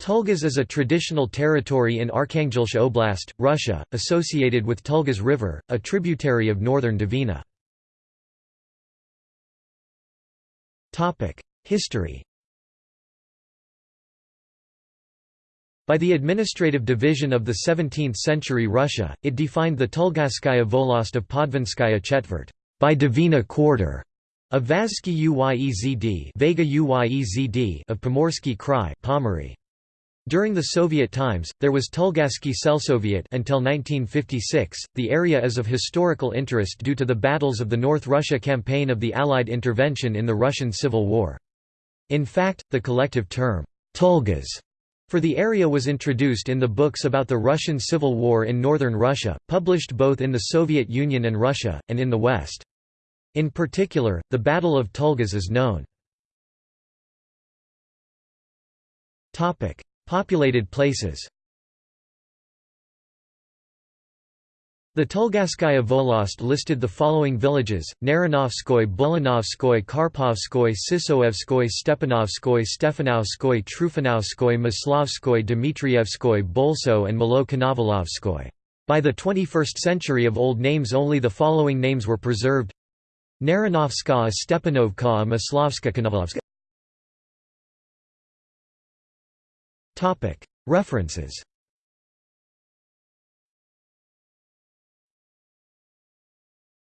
Tulgas is a traditional territory in Arkhangelsk Oblast, Russia, associated with Tulgas River, a tributary of northern Dvina. History By the administrative division of the 17th-century Russia, it defined the Tulgasskaya Volost of Podvinskaya Chetvert by Dvina quarter of Vazhsky Uyezd Uyezd of Pomorsky Krai Pomorye. During the Soviet times, there was Tulgassky Selsoviet until 1956. The area is of historical interest due to the battles of the North Russia campaign of the Allied intervention in the Russian Civil War. In fact, the collective term, Tulgas, for the area was introduced in the books about the Russian Civil War in northern Russia, published both in the Soviet Union and Russia, and in the West. In particular, the Battle of Tulgas is known. Populated places. The Tulgasskaya Volost listed the following villages, Naranovskoy Bulanovskoy Karpovskoy Sisoevskoy Stepanovskoy Stefanovskoy Trufanovskoy Maslovskoy Dmitrievskoy Bolso and Malo By the 21st century of old names only the following names were preserved. Naranovska Stepanovka Maslovska References